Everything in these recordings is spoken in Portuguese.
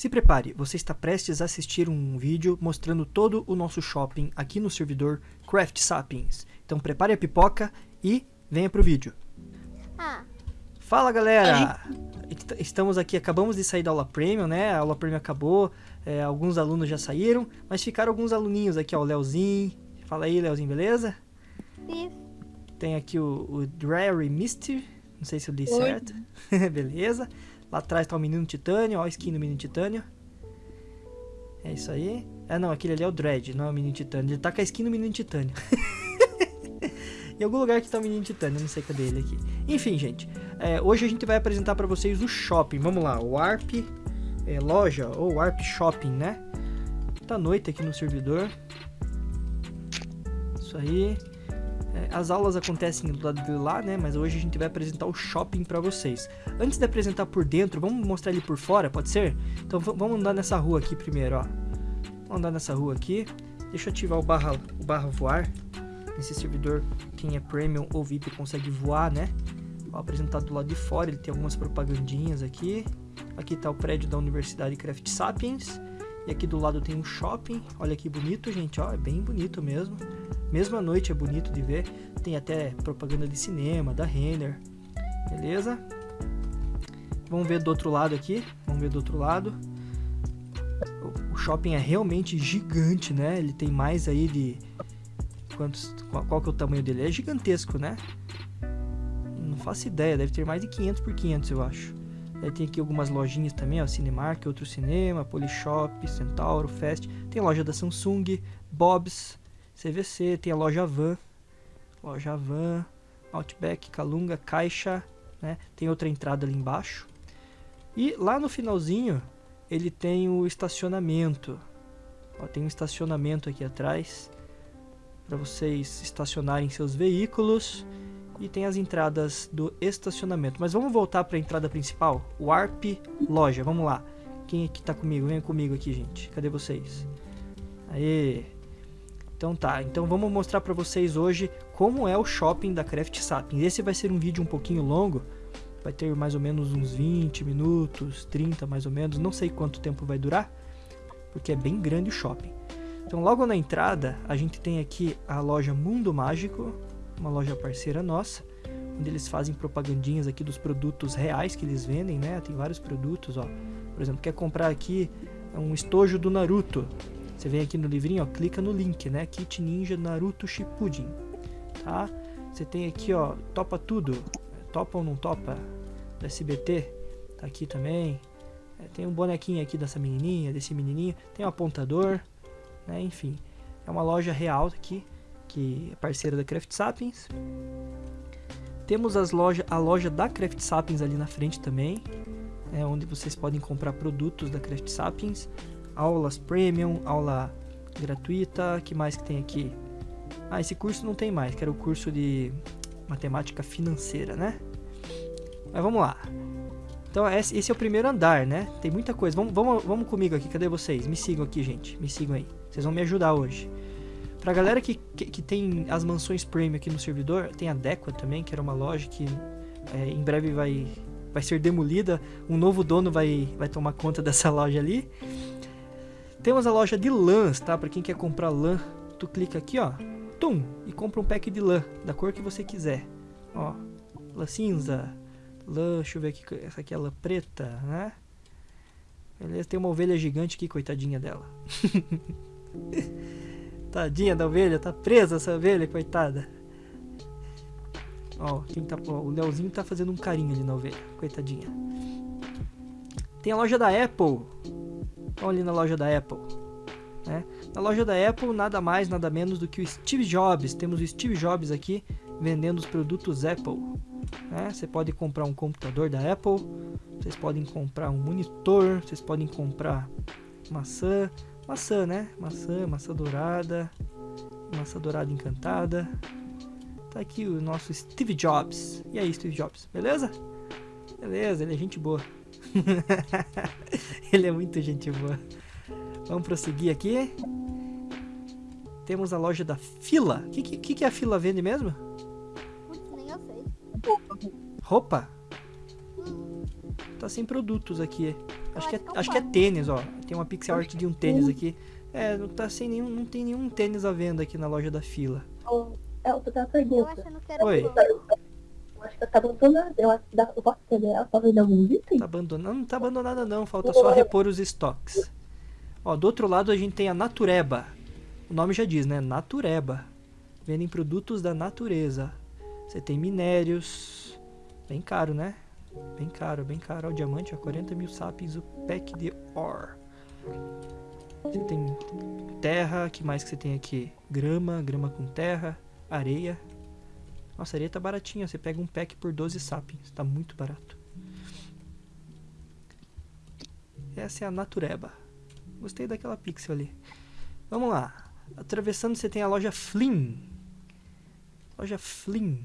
Se prepare, você está prestes a assistir um vídeo mostrando todo o nosso shopping aqui no servidor Craft Sapiens. Então prepare a pipoca e venha pro vídeo. Ah, Fala galera! Est- Estamos aqui, acabamos de sair da aula premium, né? A aula premium acabou, é, alguns alunos já saíram, mas ficaram alguns aluninhos aqui, ó, o Leozinho. Fala aí, Leozinho, beleza? isso. Tem aqui o, o Dreary Misty, não sei se eu li Oi. certo. beleza. Lá atrás tá o menino Titânio, ó a skin do menino Titânio. É isso aí. Ah não, aquele ali é o Dread, não é o menino Titânio. Ele tá com a skin do menino Titânio. em algum lugar que tá o menino Titânio, eu não sei cadê ele aqui. Enfim, gente. é, hoje a gente vai apresentar pra vocês o shopping. Vamos lá, o Warp é, loja, ou Warp Shopping, né? Tá noite aqui no servidor. Isso aí. É, as aulas acontecem do lado de lá, né? Mas hoje a gente vai apresentar o shopping pra vocês. Antes de apresentar por dentro, vamos mostrar ele por fora, pode ser? Então vamos andar nessa rua aqui primeiro, ó. Vamos andar nessa rua aqui. Deixa eu ativar o barra, o barra voar. Nesse servidor, quem é premium ou VIP consegue voar, né? Ó, apresentado do lado de fora, ele tem algumas propagandinhas aqui. Aqui tá o prédio da Universidade Craft Sapiens. E aqui do lado tem um shopping. Olha que bonito, gente, ó. É bem bonito mesmo. Mesmo à noite é bonito de ver. Tem até propaganda de cinema, da Renner. Beleza? Vamos ver do outro lado aqui. Vamos ver do outro lado. O- shopping é realmente gigante, né? Ele tem mais aí de... Quantos... Qual que é o tamanho dele? É gigantesco, né? Não faço ideia. Deve ter mais de 500 por 500, eu acho. Aí tem aqui algumas lojinhas também, ó. Cinemark, Outro Cinema, Polishop, Centauro, Fest. Tem a loja da Samsung, Bob's, CVC, tem a loja Van, loja Van, Outback, Calunga, Caixa, né? Tem outra entrada ali embaixo. E lá no finalzinho, ele tem o estacionamento. Ó, tem um estacionamento aqui atrás para vocês estacionarem seus veículos e tem as entradas do estacionamento. Mas vamos voltar para a entrada principal, o ARP Loja. Vamos lá. Quem aqui tá comigo? Venha comigo aqui, gente. Cadê vocês? Aê! Então tá, então vamos mostrar pra vocês hoje como é o shopping da Craft Sapiens. Esse vai ser um vídeo um pouquinho longo, vai ter mais ou menos uns 20 minutos, 30 mais ou menos, não sei quanto tempo vai durar, porque é bem grande o shopping. Então logo na entrada, a gente tem aqui a loja Mundo Mágico, uma loja parceira nossa, onde eles fazem propagandinhas aqui dos produtos reais que eles vendem, né? Tem vários produtos, ó. Por exemplo, quer comprar aqui um estojo do Naruto, você vem aqui no livrinho, ó, clica no link, né? Kit Ninja Naruto Shippuden, tá? Você tem aqui, ó, topa tudo, topa ou não topa, do SBT, tá aqui também. É, tem um bonequinho aqui dessa menininha, desse menininho, tem um apontador, né? Enfim, é uma loja real aqui, que é parceira da Craft Sapiens. Temos as loja, a loja da Craft Sapiens ali na frente também, é onde vocês podem comprar produtos da Craft Sapiens aulas premium, aula gratuita, que mais que tem aqui? Ah, esse curso não tem mais, que era o curso de matemática financeira, né? Mas vamos lá. Então esse é o primeiro andar, né? Tem muita coisa. Vamos, vamos, vamos comigo aqui, cadê vocês? Me sigam aqui, gente. Me sigam aí. Vocês vão me ajudar hoje. Pra galera que, que, que tem as mansões premium aqui no servidor, tem a Dequa também, que era uma loja que é, em breve vai, vai ser demolida. Um novo dono vai, vai tomar conta dessa loja ali. Temos a loja de lãs, tá? Pra quem quer comprar lã, tu clica aqui, ó, tum, e compra um pack de lã, da cor que você quiser. Ó, lã cinza, lã, deixa eu ver aqui, essa aqui é lã preta, né? Beleza, tem uma ovelha gigante aqui, coitadinha dela. Tadinha da ovelha, tá presa essa ovelha, coitada. Ó, quem tá, ó, o Leozinho tá fazendo um carinho ali na ovelha, coitadinha. Tem a loja da Apple. Estão ali na loja da Apple. Né? Na loja da Apple, nada mais, nada menos do que o Steve Jobs. Temos o Steve Jobs aqui vendendo os produtos Apple. Né? Você pode comprar um computador da Apple, vocês podem comprar um monitor, vocês podem comprar maçã, maçã, né? Maçã, maçã dourada, maçã dourada encantada. Tá aqui o nosso Steve Jobs. E aí, Steve Jobs, beleza? Beleza, ele é gente boa. ele é muito gente boa. Vamos prosseguir aqui. Temos a loja da Fila. O que, que, que a Fila vende mesmo? Nem eu sei. Roupa? Tá sem produtos aqui. Acho que, é, acho que é tênis, ó. Tem uma pixel art de um tênis aqui. É, não tá sem nenhum, não tem nenhum tênis à venda aqui na loja da fila. É, eu tô uma pergunta. Oi. Eu acho que ela tá abandonada. Eu acho que dá, eu posso entender ela tá vendo algum item? Tá abandonada? Não tá abandonada não, falta só repor os estoques. Ó, do outro lado a gente tem a Natureba. O nome já diz, né? Natureba. Vendem produtos da natureza. Você tem minérios. Bem caro, né? Bem caro, bem caro. O diamante, ó, 40 mil sapiens, o pack de ore. Você tem terra, que mais que você tem aqui? Grama, grama com terra, areia. Nossa, a areia tá baratinha, você pega um pack por 12 sapiens, tá muito barato. Essa é a Natureba. Gostei daquela pixel ali. Vamos lá. Atravessando você tem a loja Flynn. Loja Flynn.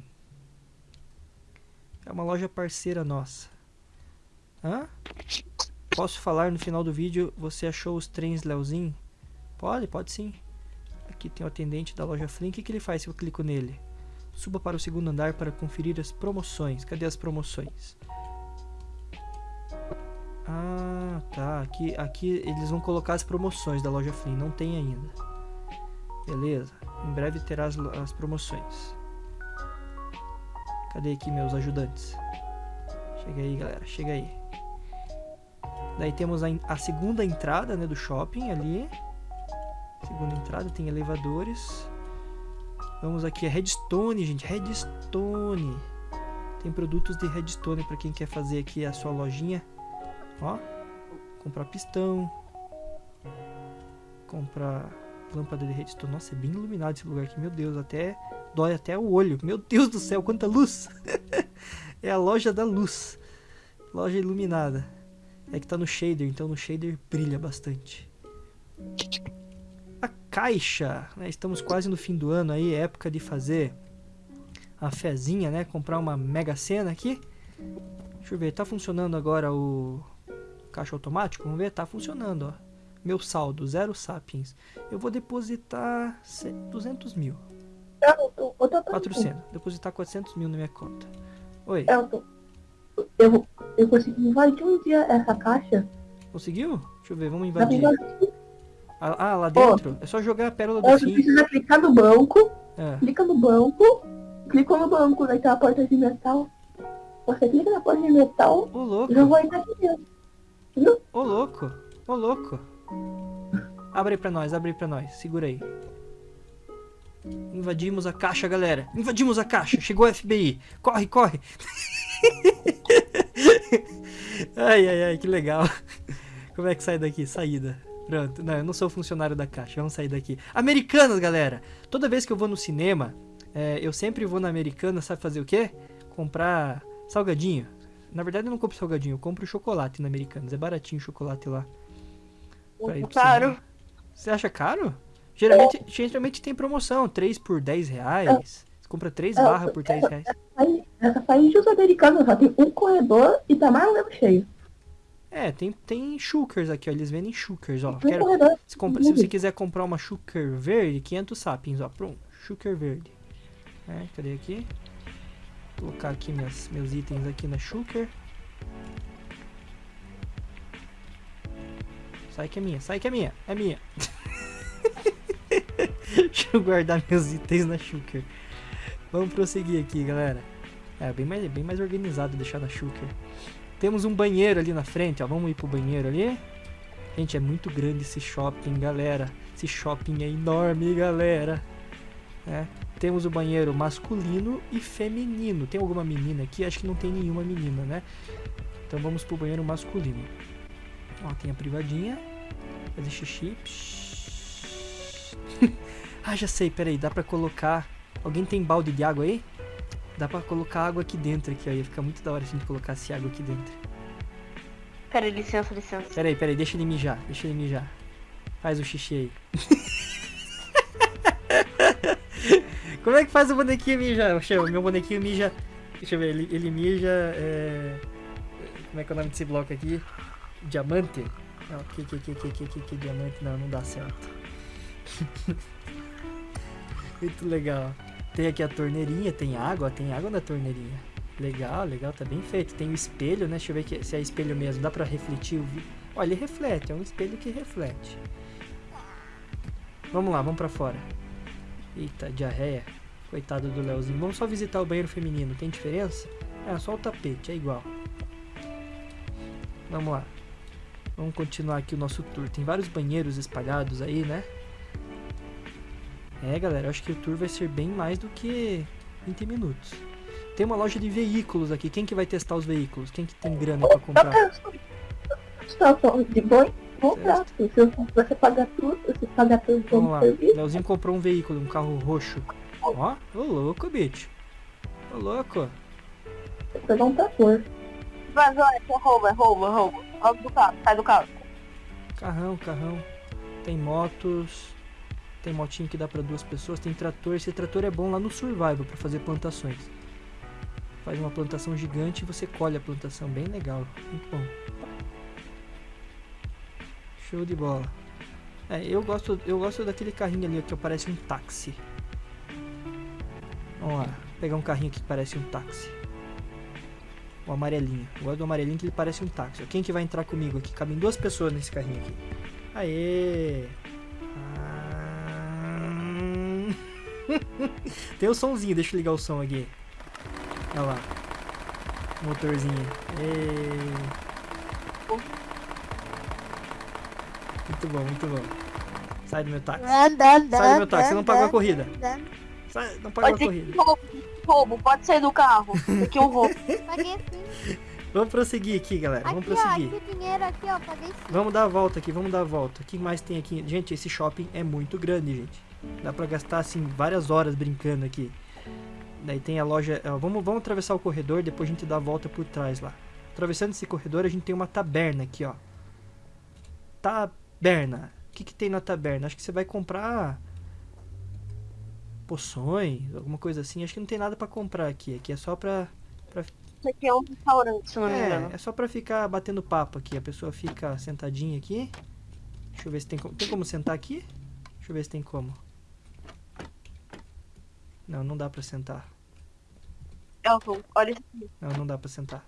É uma loja parceira nossa. Hã? Posso falar no final do vídeo, você achou os trens Leozinho? Pode, pode sim. Aqui tem o atendente da loja Flynn. O que, ele faz se eu clico nele? Suba para o segundo andar para conferir as promoções. Cadê as promoções? Ah, tá. Aqui, aqui eles vão colocar as promoções da loja Flynn. Não tem ainda. Beleza. Em breve terá as, as promoções. Cadê aqui meus ajudantes? Chega aí, galera. Chega aí. Daí temos a, a segunda entrada né, do shopping ali. Segunda entrada, tem elevadores. Vamos aqui, a Redstone, gente. Redstone. Tem produtos de Redstone para quem quer fazer aqui a sua lojinha. Ó. Comprar pistão. Comprar lâmpada de Redstone. Nossa, é bem iluminado esse lugar aqui. Meu Deus, até dói até o olho. Meu Deus do céu, quanta luz. é a loja da luz. Loja iluminada. É que tá no shader, então no shader brilha bastante. A caixa, né? Estamos quase no fim do ano aí, é época de fazer a fezinha, né? Comprar uma mega cena aqui. Deixa eu ver, tá funcionando agora o caixa automático? Vamos ver, tá funcionando, ó. Meu saldo, zero sapiens. Eu vou depositar ce- 200 mil. Eu, pergunta. 400. Depositar 400 mil na minha conta. Oi, Eu, tô- eu, eu consegui invadir um dia essa caixa. conseguiu? Deixa eu ver, vamos invadir. Ah, ah, lá dentro? É só jogar a pérola do Você fim. precisa clicar no banco, É. clica no banco, clicou no banco, daí tem a porta de metal. Você clica na porta de metal Ô louco, já vai entrar aqui dentro. ô louco, ô louco. Abre aí pra nós, abre aí pra nós. Segura aí. Invadimos a caixa, galera. Invadimos a caixa. Chegou o FBI. Corre, corre. ai, ai, ai, que legal. Como é que sai daqui? Saída. Pronto. Não, eu não sou funcionário da caixa. Vamos sair daqui. Americanas, galera. Toda vez que eu vou no cinema, é, eu sempre vou na Americana, sabe fazer o quê? Comprar salgadinho. Na verdade, eu não compro salgadinho, eu compro chocolate na Americanas. É baratinho o chocolate lá. Caro. Você acha caro? Geralmente, geralmente tem promoção, 3 por 10 reais. Você compra 3 É, barras por 10 reais. Aí, essa saída dos americanos só tem um corredor e tá mais ou menos cheio. É, tem, tem shukers aqui, ó. Eles vendem shukers, ó. Quero, se, compra- se você quiser comprar uma shuker verde, 500 sapiens, ó. Pronto, shuker verde. É, cadê aqui? Vou colocar aqui meus, meus itens aqui na shuker. Sai que é minha, sai que é minha, é minha. Deixa eu guardar meus itens na shuker. Vamos prosseguir aqui, galera. É bem mais, bem mais organizado deixar na shuker. Temos um banheiro ali na frente, ó. Vamos ir pro banheiro ali. Gente, é muito grande esse shopping, galera. Esse shopping é enorme, galera. É. Temos o banheiro masculino e feminino. Tem alguma menina aqui? Acho que não tem nenhuma menina, né? Então vamos pro banheiro masculino. Ó, tem a privadinha. Fazer xixi. ah, já sei, peraí. Dá pra colocar... Alguém tem balde de água aí? Dá pra colocar água aqui dentro, aqui, ó. Ia ficar muito da hora se a gente colocasse água aqui dentro. Pera, licença, licença. Peraí, peraí, deixa ele mijar, deixa ele mijar. Faz o xixi aí. Como é que faz o bonequinho mijar? Meu bonequinho mija. Deixa eu ver, ele, ele mija. é, Como é que é o nome desse bloco aqui? Diamante? Não, que, que, que, que diamante? Não, não dá certo. Muito legal. Tem aqui a torneirinha, tem água, tem água na torneirinha. Legal, legal, tá bem feito. Tem o espelho, né? Deixa eu ver se é espelho mesmo. Dá pra refletir o Ó, ele reflete, é um espelho que reflete. Vamos lá, vamos pra fora. Eita, diarreia. Coitado do Leozinho. Vamos só visitar o banheiro feminino. Tem diferença? É, só o tapete, é igual. Vamos lá. Vamos continuar aqui o nosso tour. Tem vários banheiros espalhados aí, né? É, galera, eu acho que o tour vai ser bem mais do que 20 minutos. Tem uma loja de veículos aqui. Quem que vai testar os veículos? Quem que tem grana pra comprar? Situação de boi, comprar. Se você pagar tudo, você pagar tudo Vamos como lá. serviço. Leozinho comprou um veículo, um carro roxo. Ó, ô louco, bicho. Ô louco. Você pegar um trator. Mas olha, é roubo, é roubo, é roubo. Do carro, sai do carro. Carrão, carrão. Tem motos. Tem motinho que dá pra duas pessoas. Tem trator. Esse trator é bom lá no Survival pra fazer plantações. Faz uma plantação gigante e você colhe a plantação. Bem legal. Muito bom. Show de bola. É, eu gosto, eu gosto daquele carrinho ali que parece um táxi. Vamos lá. Pegar um carrinho que parece um táxi. O amarelinho. Eu gosto do amarelinho que ele parece um táxi. Quem que vai entrar comigo aqui? Cabem duas pessoas nesse carrinho aqui. Aê! Tem o somzinho, deixa eu ligar o som aqui. Olha lá. Motorzinho. Muito bom, muito bom. Sai do meu táxi. Sai do meu táxi, você não pagou a corrida. Sai, não pagou a corrida. roubo, roubo, pode sair do carro. Aqui um roubo. Paguei sim. Vamos prosseguir aqui, galera. Vamos Aqui, ó, prosseguir. aqui o dinheiro aqui, ó, paguei sim. Vamos dar a volta aqui, vamos dar a volta. O que mais tem aqui? Gente, esse shopping é muito grande, gente. Dá pra gastar, assim, várias horas brincando aqui. Daí tem a loja... ó, vamos, vamos atravessar o corredor, depois a gente dá a volta por trás lá. Atravessando esse corredor, a gente tem uma taberna aqui, ó. Taberna. O que que tem na taberna? Acho que você vai comprar... Poções, alguma coisa assim. Acho que não tem nada pra comprar aqui. Aqui é só pra... Isso aqui é um restaurante, se não me engano. É, é só pra ficar batendo papo aqui. A pessoa fica sentadinha aqui. Deixa eu ver se tem como. Tem como sentar aqui? Deixa eu ver se tem como. Não, não dá pra sentar. Elton, olha isso aqui. Não, não dá pra sentar.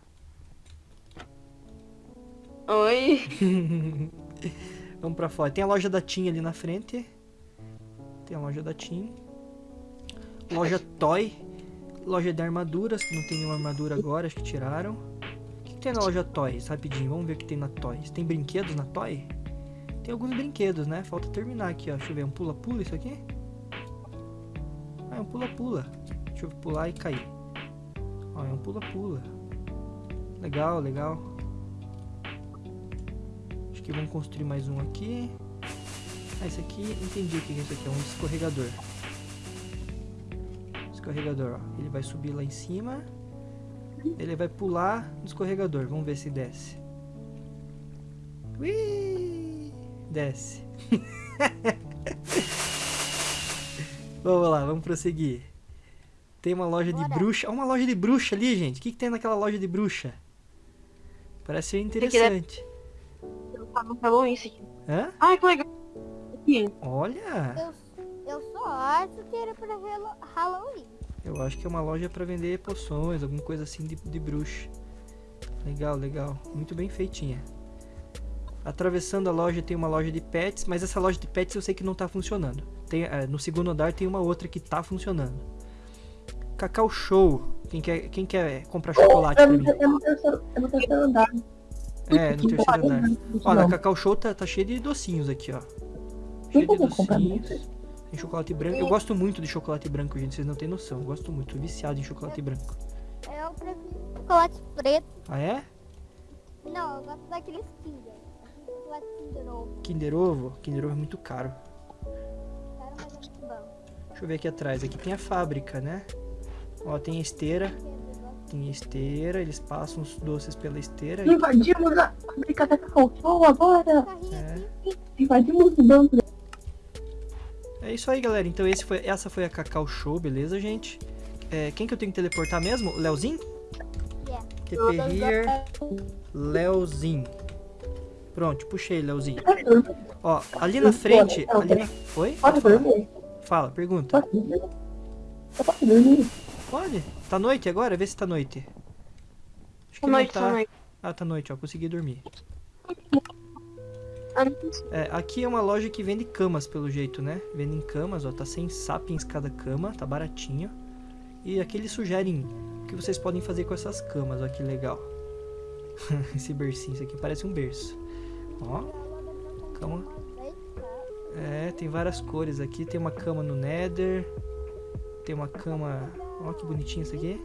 Oi. Vamos pra fora. Tem a loja da Tim ali na frente. Tem a loja da Tim. Loja Toy. Loja de armaduras, não tem nenhuma armadura agora, acho que tiraram. O que, que tem na loja Toys? Rapidinho, vamos ver o que tem na Toys. Tem brinquedos na Toy? Tem alguns brinquedos, né? Falta terminar aqui, ó. Deixa eu ver, um pula-pula isso aqui? É um pula-pula. Deixa eu pular e cair. Ó, é um pula-pula. Legal, legal. Acho que vamos construir mais um aqui. Ah, esse aqui, entendi o que é isso aqui. É um escorregador. Escorregador, ó. Ele vai subir lá em cima. Ele vai pular no escorregador. Vamos ver se desce. Ui! Desce. vamos lá, vamos prosseguir. Tem uma loja de bruxa. Olha uma loja de bruxa ali, gente. O que, que tem naquela loja de bruxa? Parece ser interessante. Tá no Halloween isso aqui. Hã? Ai, que legal. Aqui. Olha! Eu, eu só acho que era pra Halloween. Eu acho que é uma loja pra vender poções, alguma coisa assim de, de bruxa. Legal, legal. Muito bem feitinha. Atravessando a loja tem uma loja de pets, mas essa loja de pets eu sei que não tá funcionando. Tem, eh, no segundo andar tem uma outra que tá funcionando. Cacau Show. Quem quer, quem quer comprar chocolate É pra mim? é no terceiro, é no terceiro andar. É, no terceiro andar. Na Não. Cacau Show tá, tá cheio de docinhos aqui, ó. Tem Cheio de comprar docinhos. Tem chocolate branco. Eu gosto muito de chocolate branco, gente. Vocês não têm noção. Eu gosto muito. Tô viciado em chocolate branco. Eu prefiro chocolate preto. Ah, é? Não, eu gosto daqueles Kinder. Chocolate Kinder Ovo. Kinder Ovo? Kinder Ovo é muito caro. Mas é muito bom. Deixa eu ver aqui atrás. Aqui tem a fábrica, né? Ó, tem a esteira. Tem a esteira. Eles passam os doces pela esteira. Invadimos a fábrica da Cacau Show agora. carrinho É. Invadimos o banco. É isso aí, galera. Então esse foi, essa foi a Cacau Show, beleza, gente? É, quem que eu tenho que teleportar mesmo? O Leozinho? Yeah. TP here. Leozinho. Pronto, puxei, Leozinho. Ó, ali na frente. Ali na... Oi? Pode Pode falar. dormir? Fala, pergunta. Posso dormir? Pode? Tá noite agora? Vê se tá noite. Acho que noite, tá. noite. Ah, tá noite, ó. Consegui dormir. Ah. É, aqui é uma loja que vende camas, pelo jeito, né? Vendem camas, ó, tá 100 sapiens cada cama, tá baratinho. E aqui eles sugerem o que vocês podem fazer com essas camas, ó, que legal. Esse bercinho, isso aqui parece um berço. Ó, cama. É, tem várias cores aqui. Tem uma cama no Nether. Tem uma cama... Ó, que bonitinho isso aqui.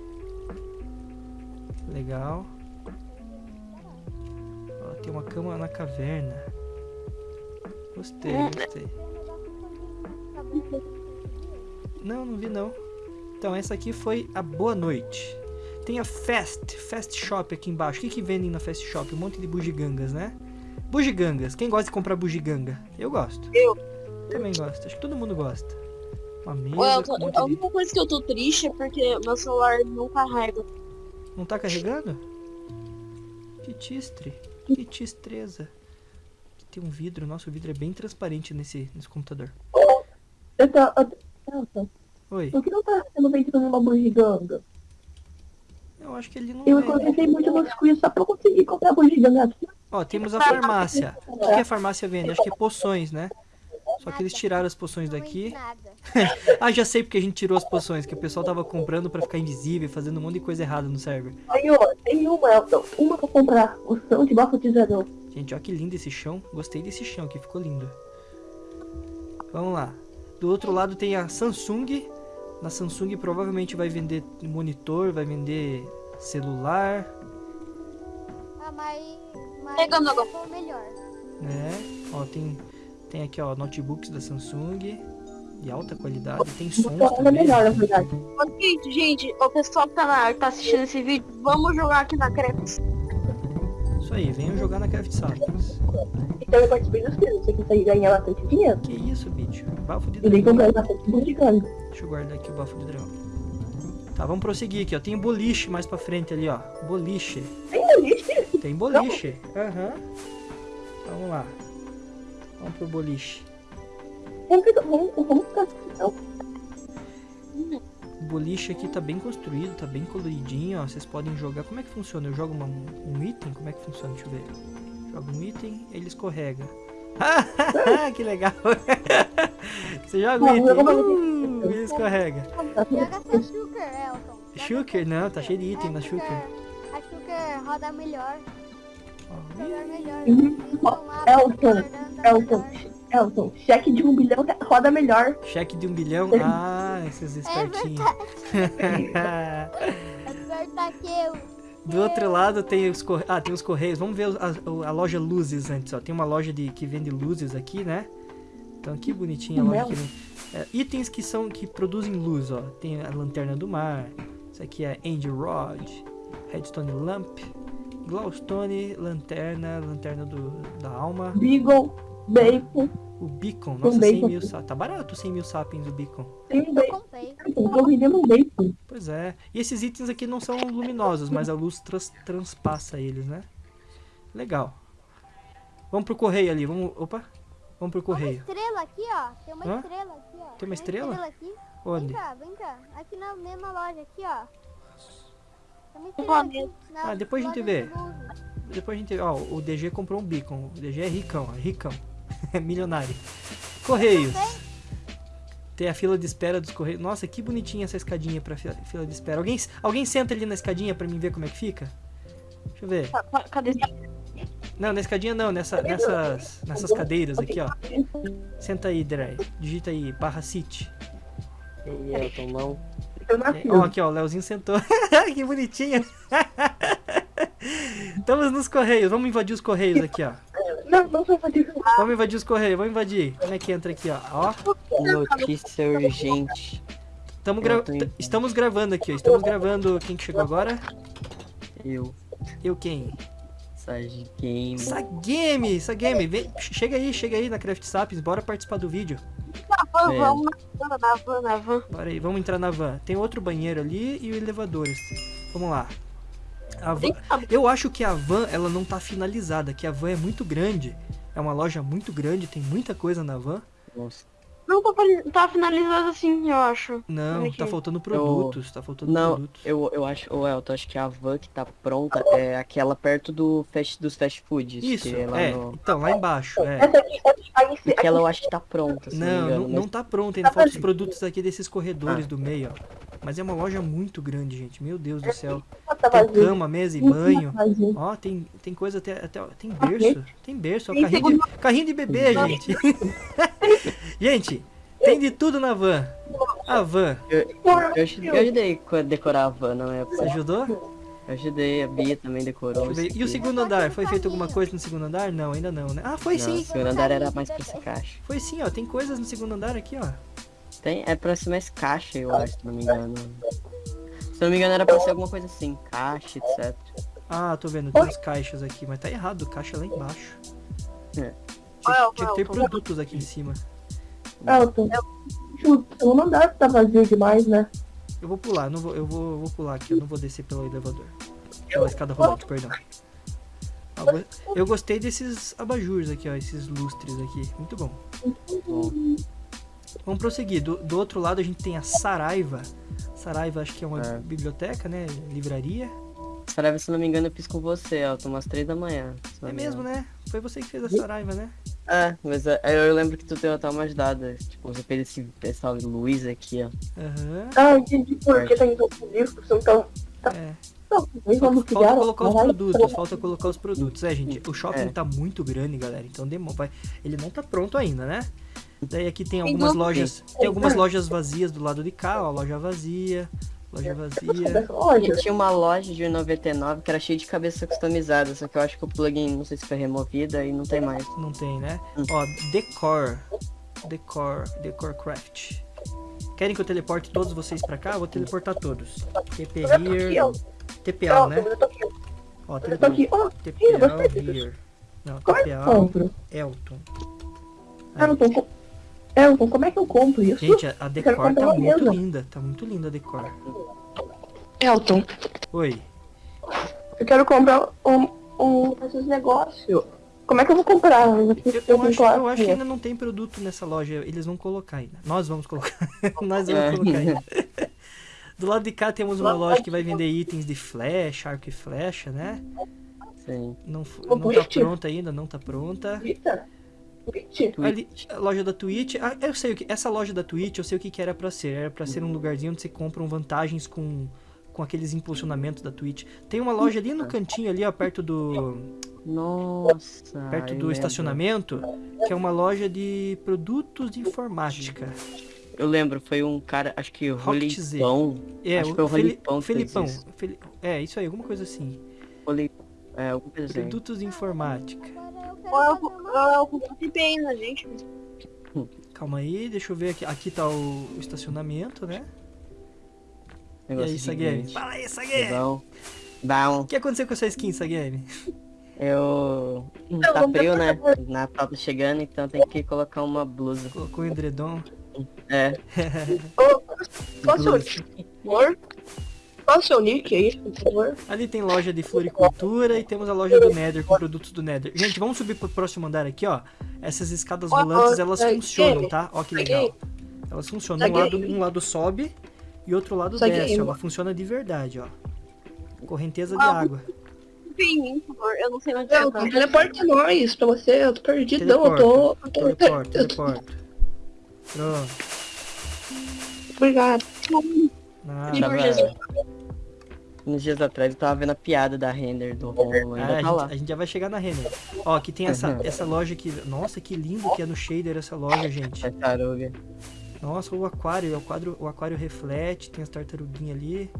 Legal. Ó, tem uma cama na caverna. Gostei, gostei. Não, não vi não. Então, essa aqui foi a Boa Noite. Tem a Fast, Fast Shop aqui embaixo. O que, que vendem na Fast Shop? Um monte de bugigangas, né? Bugigangas. Quem gosta de comprar bugiganga? Eu gosto. Eu. Também gosto. Acho que todo mundo gosta. Uma mesa Ué, um tô- monte a de... única coisa que eu tô triste é porque meu celular não carrega. Não tá carregando? Que tistre. Que tistreza. Aqui tem um vidro. Nossa, o vidro é bem transparente nesse, nesse computador. Eu tô... Eu tô... Oi. por que não tá sendo vendido numa bugiganga? Eu acho que ele não Eu é. muito nos quiz só pra conseguir comprar bugiganga aqui. Ó, temos a farmácia. O que, que a farmácia vende? Acho que é poções, né? Só que eles tiraram as poções daqui. Nada. Ah, já sei porque a gente tirou as poções, que o pessoal tava comprando pra ficar invisível, fazendo um monte de coisa errada no server. Tem uma, tem uma, Elton. Uma pra comprar. O som de bafotizador. Gente, ó que lindo esse chão. Gostei desse chão aqui, ficou lindo. Vamos lá. Do outro lado tem a Samsung. Na Samsung provavelmente vai vender monitor, vai vender celular, Ah, mas. Pegando agora. o melhor. né? Ó, tem, tem aqui, ó, notebooks da Samsung de alta qualidade. Tem sons Ela é também. melhor, na verdade. Ok, gente, o pessoal que tá, na, que tá assistindo esse vídeo, vamos jogar aqui na Creps. Isso aí, venham jogar na Craft Sapiens. Então eu participei dos quiz. Você consegue ganhar bastante dinheiro. Que isso, bicho? Bafo de nem dragão. bastante. Deixa eu guardar aqui o bafo de dragão. Tá, vamos prosseguir aqui, ó. Tem boliche mais pra frente ali, ó. Boliche. Tem boliche? Tem boliche. Aham. Vamos lá. Vamos pro boliche. Ficar... Então, O boliche aqui tá bem construído, tá bem coloridinho, ó. Vocês podem jogar. Como é que funciona? Eu jogo uma- um item? Como é que funciona? Deixa eu ver. Joga um item, ele escorrega. que legal! Você joga um item, uh, ele escorrega. tá Joga seu Shooker, Elton. Seu Não, tá cheio de item É, na Shooker. A Shooker roda melhor. Melhor. Uhum. Lá, Elton, Elton, melhor. Elton, cheque de um bilhão roda melhor. Cheque de um bilhão? Ah, esses espertinhos. Aperta que eu. Do outro lado tem os correios. Ah, tem os correios. Vamos ver a, a loja Luzes antes, ó. Tem uma loja de, que vende luzes aqui, né? Então que bonitinha a loja que vende. É, itens que são que produzem luz, ó. Tem a lanterna do mar. Isso aqui é Angel Rod, Redstone Lamp, Glowstone, lanterna, lanterna do, da alma, Beagle, bacon, o beacon. Nossa, bacon 100 mil, aqui. sa- tá barato 100 mil sapiens o beacon. tem um bacon. Tô vendendo um bacon. Pois é. E esses itens aqui não são luminosos, mas a luz trans- transpassa eles, né? Legal. Vamos pro correio ali, vamos... Opa. Vamos pro Uma correio. estrela aqui, ó. Tem uma Hã? estrela aqui, ó. Tem uma estrela? aqui. Vem Onde? cá, vem cá. Aqui na mesma loja, aqui, ó. Um planeta. Ah, depois a gente vê. Depois a gente... Ó, o DG comprou um beacon. O DG é ricão, é ricão. É milionário. Correios. Tem a fila de espera dos correios. Nossa, que bonitinha essa escadinha pra fila, fila de espera. Alguém, alguém senta ali na escadinha pra mim ver como é que fica? Deixa eu ver. Ca- ca- Cadê? Não, na escadinha não, nessa, nessas, nessas cadeiras aqui, ó. Senta aí, Dre. Digita aí, barra city. E Elton, não. Eu na É, Ó, aqui, ó, o Leozinho sentou. que bonitinho. Estamos nos correios. Vamos invadir os correios aqui, ó. Não, não sou fadiga. Vamos invadir os correios, vamos invadir. Como é que entra aqui, ó? Ó, Notícia urgente. tamo gra- estamos gravando aqui, ó. Estamos gravando. Quem que chegou agora? Eu, Eu quem? Sage Game. Sagame, Sagame. Vem, chega aí, chega aí na Craft Sapiens. Bora participar do vídeo. Van, É. vamos na van, na van, na van. Bora aí, vamos entrar na van. Tem outro banheiro ali e o elevador. Vamos lá. A van, eu acho que a van ela não tá finalizada, que a van é muito grande. É uma loja muito grande, tem muita coisa na van. Nossa. Não, tá, tá finalizado assim, eu acho. Não, tá faltando produtos, tá faltando Não, produtos. eu, eu acho, ô Elton, acho que a van que tá pronta é aquela perto do fast, dos fast foods. Isso, que é lá é. no- Então, lá embaixo, é. Se- Aquela eu acho que tá pronta, se não, Não, engano. não, tá pronto ainda. Tá Falta os produtos aqui desses corredores Ah. do meio, ó. Mas é uma loja muito grande, gente. Meu Deus do céu. tá Tem cama, mesa e banho. Ó, tem, tem coisa até, até. Tem berço. Tem berço. ó, carrinho, de, carrinho de bebê, gente. gente, tem de tudo na van. A van. Eu, aj- eu ajudei a decorar a van, não é? Você ajudou? Eu ajudei, a Bia também decorou. Deixa eu ver. isso E o segundo andar? Foi feito alguma coisa no segundo andar? Não, ainda não, né? Ah, foi Não, sim. O segundo andar era mais pra esse caixa. Foi sim, ó. Tem coisas no segundo andar aqui, ó. Tem, é pra ser mais caixa, eu acho, se não me engano. Se não me engano, era pra ser alguma coisa assim, caixa, etc. Ah, tô vendo. Tem uns caixas aqui, mas tá errado. Caixa lá embaixo. É. Tinha, Olha, tinha que ter produtos aqui em cima. Elton, o segundo andar tá vazio demais, né? Eu vou pular, não vou, eu vou, vou pular aqui, eu não vou descer pelo elevador. Pela escada rolante, perdão. Go- Eu gostei desses abajures aqui, ó, esses lustres aqui. Muito bom. Vamos prosseguir. Do, do outro lado a gente tem a Saraiva. Saraiva acho que é uma É. biblioteca, né? Livraria. Saraiva, se não me engano, eu fiz com você, Elton, umas três da manhã. É me mesmo, engano. né? Foi você que fez a Saraiva, né? É, mas é, eu lembro que tu deu até uma ajudada. Tipo, você fez esse pessoal Luiz aqui, ó. Aham. Ah, entendi por que tem todos os livros, então. É. Não, eles Falta, colocar os produtos, falta colocar os produtos. É, gente, o shopping É. tá muito grande, galera. Então demo- vai, ele não tá pronto ainda, né? Daí aqui tem algumas lojas, tem algumas lojas vazias do lado de cá, ó, loja vazia, loja sou vazia. loja. Tinha uma loja de 99 que era cheia de cabeça customizada, só que eu acho que o plugin, não sei se foi removida e não tem mais. Não tem, né? Hum. Ó, Decor, Decor, Decor Craft. Querem que eu teleporte todos vocês pra cá? Eu vou teleportar todos. TP Eu tô aqui, here, Elton, né? eu tô aqui. Ó, Eu tô TPL, aqui. Ó, TPL here. Não, como é que eu compro? Elton. Elton, co- Elton, como é que eu compro isso? Gente, a, a Decor tá muito mesa. linda. Tá muito linda a Decor. Elton, Oi. eu quero comprar um, um desses negócios. Como é que eu vou comprar? Eu, Eu, acho, eu acho que ainda não tem produto nessa loja. Eles vão colocar ainda. Nós vamos colocar. Nós vamos É. colocar ainda. Do lado de cá temos uma loja que vai vender itens de flecha, arco e flecha, né? Sim. Não, não tá pronta ainda, não tá pronta. Eita. Twitch. Ali, a loja da Twitch. Ah, eu sei o que. Essa loja da Twitch, eu sei o que, que era pra ser. Era pra ser um lugarzinho onde você compram vantagens com, com aqueles impulsionamentos da Twitch. Tem uma loja ali no cantinho, ali, ó, perto do. Nossa. perto do lembro. estacionamento, que é uma loja de produtos de informática. Eu lembro, foi um cara, acho que. Rolipão. É, Acho o que foi o Rolipão que fez Felipão. isso. Feli- É, isso aí, alguma coisa assim. Roli... É, coisa assim. Produtos de informática. Eu comprei bem na gente. Calma aí, deixa eu ver aqui. Aqui tá o, o estacionamento, né? E Negócio aí, Sagame? gigante. Fala aí, Sagame! Bom. Bom, O que aconteceu com essa skin, Sagame? eu. Tá vamos frio, né? Natal tá chegando, então tem que colocar uma blusa. Colocou o edredom. É. O nick, por o seu nick aí, por favor? Ali tem loja de floricultura e temos a loja do Nether com produtos do Nether. Gente, vamos subir pro próximo andar aqui, ó. Essas escadas rolantes, elas Sagame. funcionam, tá? Ó que legal. Sagame. Elas funcionam. Um lado, um lado sobe e outro lado desce. Ela funciona de verdade, ó. Correnteza de água. Confia em mim, por favor. Eu não sei onde é. Tá? teleporta nós pra você. Eu tô perdidão. Eu tô. Eu tô... Teleporta, eu tô- teleporta. Pronto. Obrigado. Nada. Tava... Uns dias atrás eu tava vendo a piada da render do Romulo, ainda Ah, a, tá lá. gente, a gente já vai chegar na Renner. Ó, aqui tem essa, Uhum. essa loja aqui. Nossa, que lindo que é no shader essa loja, gente. Tartaruga. Nossa, o aquário, o aquário, o aquário reflete, tem as tartaruguinhas ali.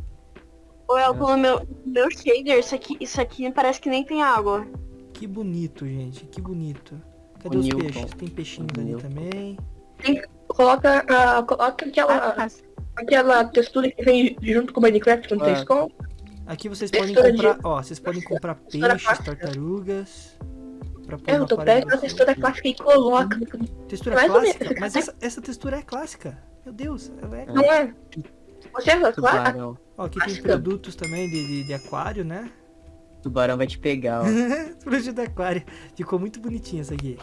Ô, Elton, no meu, meu shader, isso aqui, isso aqui parece que nem tem água. Que bonito, gente, que bonito. Cadê O os Newton. peixes? Tem peixinhos O ali Newton. também. Coloca, a, coloca aquela, aquela textura que vem junto com o Minecraft quando Ah. vocês compram. Aqui vocês podem comprar, ó, vocês podem comprar peixes, tartarugas. Pra pôr É, no eu tô pega a textura clássica e coloca. Textura Mais clássica? menos. Mas essa, essa textura é clássica. Meu Deus, ela é. Não é? Você é clássica? Ó, aqui tem produtos também de, de, de aquário, né? Tubarão vai te pegar, ó. Produto de aquário. Ficou muito bonitinho essa aqui.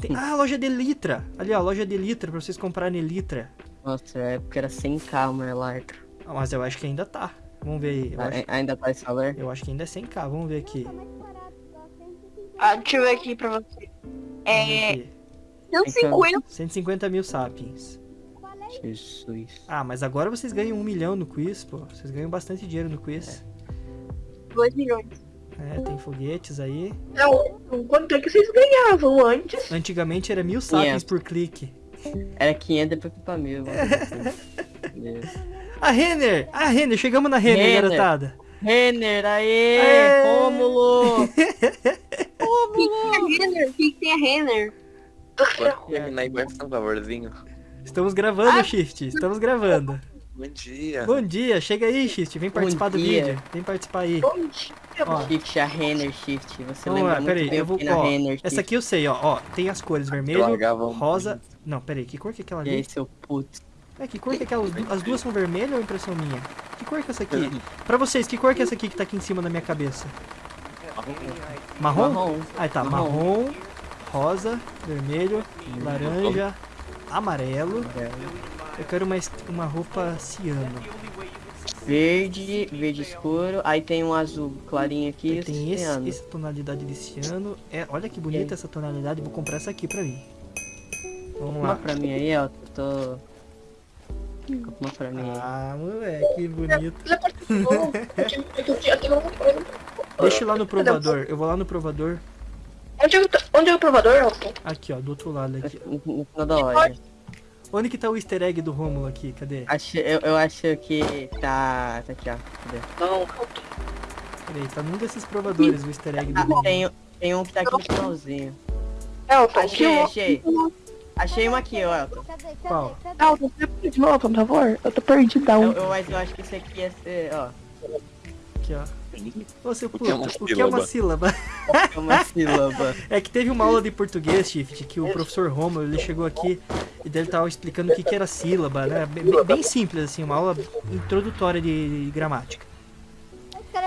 Tem- Ah, loja de litra. Ali, ó, loja de litra pra vocês comprarem litra. Nossa, é porque era 100k uma Electro. Ah, mas eu acho que ainda tá. Vamos ver aí. Eu, A- acho, Ainda tá esse valor? eu acho que ainda é 100k. Vamos ver aqui. Mais barato, só 150. Ah, deixa eu ver aqui pra você. É. aqui. 150. 150 mil sapiens. É? Jesus. Ah, mas agora vocês ganham um milhão no quiz, pô. Vocês ganham bastante dinheiro no quiz. 2 milhões. É, tem foguetes aí. Não, quanto é que vocês ganhavam antes? Antigamente era mil sapiens 500. por clique. Era 500 depois foi pra mil. A Renner! A Renner! Chegamos na Renner, Renner. garotada. Renner, aê! Aê! Rômulo! O que tem a Renner? O que tem a Renner? Terminar aí, por favorzinho. Estamos gravando, Shift. Estamos gravando. Bom dia. Bom dia, chega aí, Shift. Vem participar do dia. vídeo. Vem participar aí. Bom dia. Ó, Shift, a Renner Shift. Você Vamos lembra lá, muito peraí, bem eu vou. Ó, Renner Shift. essa aqui eu sei, ó. Ó, tem as cores vermelho, um- rosa. Não, peraí, que cor que é aquela E aí, ali? seu puto. É, que cor que é aquela? As du- As duas são vermelhas ou é impressão minha? Que cor que é essa aqui? Pra vocês, que cor que é essa aqui que tá aqui em cima da minha cabeça? Marrom? Marrom. Aí tá, Marrom. marrom, rosa, vermelho, laranja, amarelo. Eu quero uma, uma roupa ciano. Verde, verde escuro. Aí tem um azul clarinho aqui. Tem esse, essa tonalidade de ciano. É, olha que bonita E essa tonalidade. Vou comprar essa aqui pra mim. Vamos Uma lá. pra mim aí, ó. Tô. Uma pra mim. Ah, moleque, que bonito. Eu eu. Deixa eu ir lá no provador. Eu vou lá no provador. Onde é, o- onde é o provador? Aqui, ó, do outro lado aqui. No, final da loja. Onde que tá o easter egg do Rômulo aqui? Cadê? Acho, eu, eu acho que tá. Tá aqui, ó. Cadê? Não, Peraí, tá num desses provadores o easter egg do Ah, Rômulo. tem, tem um que tá aqui no finalzinho. Elton, Achei, que achei. Achei um aqui, ó, Elton. Cadê? Cadê? Qual? Cadê? Elton, você pode de novo, por favor? Eu tô perdidão. Eu, eu, mas eu acho que esse aqui ia ser, ó. Aqui, ó. Ô, seu O que puto, é uma o que é uma sílaba? É uma sílaba. É que teve uma aula de português, Shift, que o professor Romulo, ele chegou aqui e daí ele tava explicando o que, que era sílaba, né? Bem, bem simples, assim, uma aula introdutória de gramática.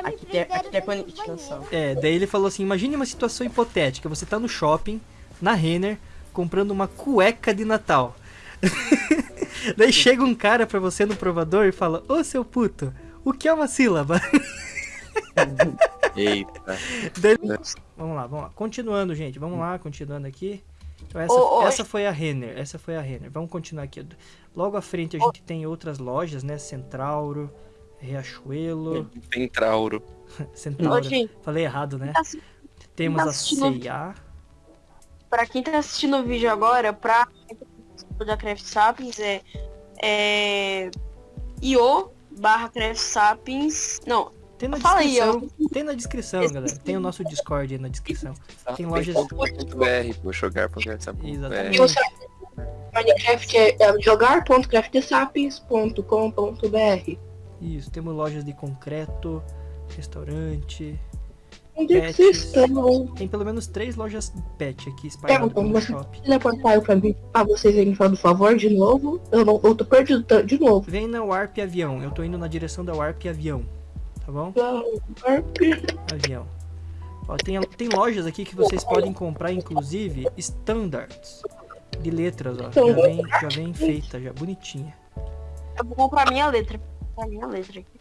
Aqui tem, aqui tem a. É, daí ele falou assim, imagine uma situação hipotética, você tá no shopping, na Renner, comprando uma cueca de Natal. daí chega um cara pra você no provador e fala, ô seu puto, o que é uma sílaba? Eita. Daí- Vamos lá, vamos lá. Continuando, gente. Vamos lá, continuando aqui. Então, essa, Ô, ô, essa foi a Renner. Essa foi a Renner. Vamos continuar aqui. Logo à frente a gente tem outras lojas, né? Centrauro, Riachuelo. Tem trauro. Ô, Centauro. Falei errado, né? tá assi- Temos tá a assistindo- C&A. pra quem tá assistindo o vídeo agora, pra da Craft Sapiens é, é io barra Craft Sapiens. Não, Tem na Fala aí, descrição. Tem na descrição, galera. Tem o nosso Discord aí na descrição. Tem lojas- .br, vou jogar Exatamente. E você Minecraft é, é jogar.craftsapiens.com.br Isso, temos lojas de concreto, restaurante. Onde é que vocês estão? Tem pelo menos três lojas pet aqui espalhadas Pergunta, pelo shopping. teleportar pra mim, pra vocês irem falando, por favor, de novo? Eu, não, eu tô perdido de novo. Vem na Warp Avião. Eu tô indo na direção da Warp Avião. Tá bom? Warp. Avião. Ó, tem, tem lojas aqui que vocês podem comprar, inclusive, standards de letras, ó. Já vem, já vem feita, já bonitinha. eu vou comprar minha letra. Minha letra aqui.